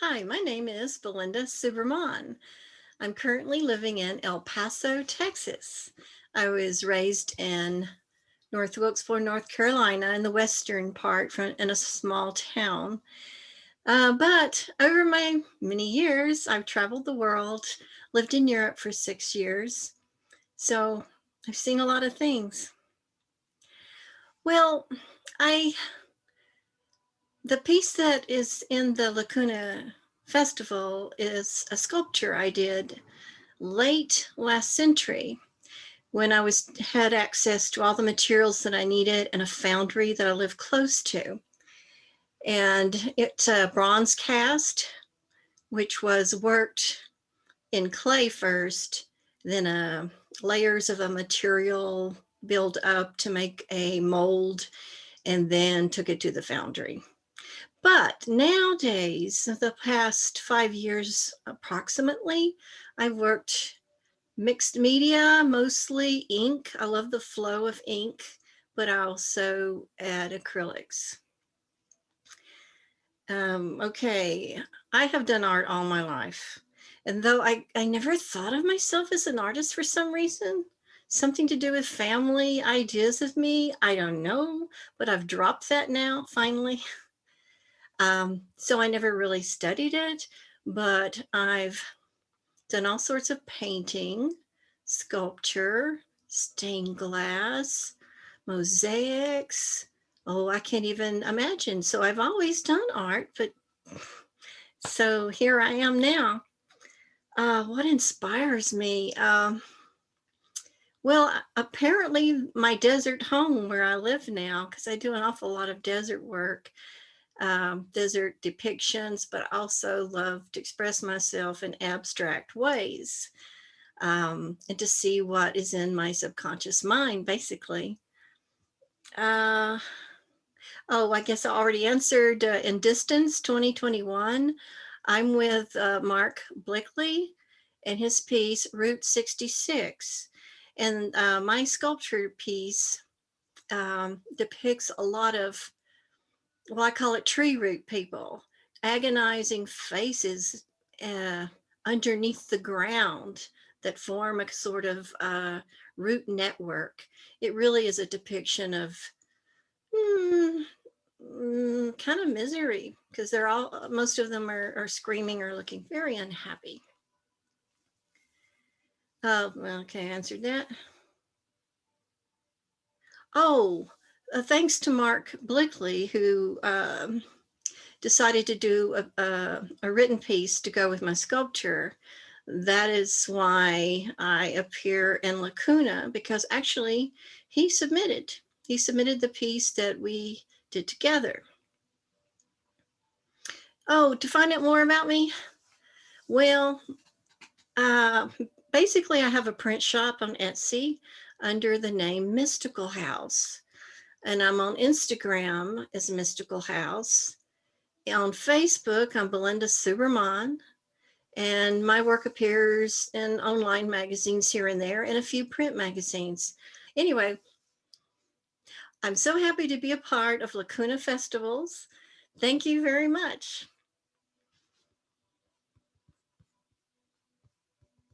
Hi, my name is Belinda Subraman. I'm currently living in El Paso, Texas. I was raised in North Wilkesboro, North Carolina, in the western part from, in a small town. Uh, but over my many years, I've traveled the world, lived in Europe for six years. So I've seen a lot of things. Well, I the piece that is in the Lacuna Festival is a sculpture I did late last century when I was had access to all the materials that I needed and a foundry that I live close to. And it's a bronze cast, which was worked in clay first, then uh, layers of a material build up to make a mold, and then took it to the foundry. But nowadays, the past five years approximately, I've worked mixed media, mostly ink. I love the flow of ink, but I also add acrylics. Um, okay, I have done art all my life. And though I, I never thought of myself as an artist for some reason, something to do with family ideas of me, I don't know, but I've dropped that now, finally. Um, so I never really studied it, but I've done all sorts of painting, sculpture, stained glass, mosaics. Oh, I can't even imagine. So I've always done art, but so here I am now. Uh, what inspires me? Um, well, apparently my desert home where I live now, because I do an awful lot of desert work um, desert depictions, but also love to express myself in abstract ways um, and to see what is in my subconscious mind, basically. Uh, oh, I guess I already answered uh, in distance 2021. I'm with uh, Mark Blickley and his piece Route 66. And uh, my sculpture piece um, depicts a lot of well, I call it tree root people, agonizing faces uh, underneath the ground that form a sort of uh, root network. It really is a depiction of mm, mm, kind of misery because they're all, most of them are, are screaming or looking very unhappy. Oh, okay, I answered that. Oh, uh, thanks to Mark Blickley, who um, decided to do a, a, a, written piece to go with my sculpture. That is why I appear in Lacuna, because actually he submitted. He submitted the piece that we did together. Oh, to find out more about me? Well, uh, basically I have a print shop on Etsy under the name Mystical House and I'm on Instagram as Mystical House. On Facebook, I'm Belinda Subraman, and my work appears in online magazines here and there and a few print magazines. Anyway, I'm so happy to be a part of Lacuna Festivals. Thank you very much.